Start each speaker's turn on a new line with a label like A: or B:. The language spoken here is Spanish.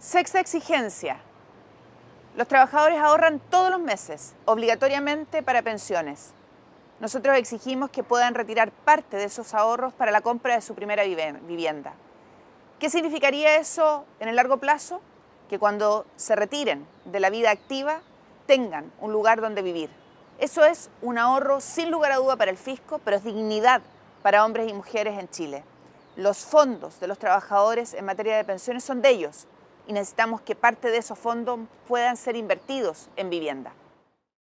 A: Sexta exigencia. Los trabajadores ahorran todos los meses, obligatoriamente para pensiones. Nosotros exigimos que puedan retirar parte de esos ahorros para la compra de su primera vivienda. ¿Qué significaría eso en el largo plazo? Que cuando se retiren de la vida activa tengan un lugar donde vivir. Eso es un ahorro sin lugar a duda para el fisco, pero es dignidad para hombres y mujeres en Chile. Los fondos de los trabajadores en materia de pensiones son de ellos y necesitamos que parte de esos fondos puedan ser invertidos en vivienda.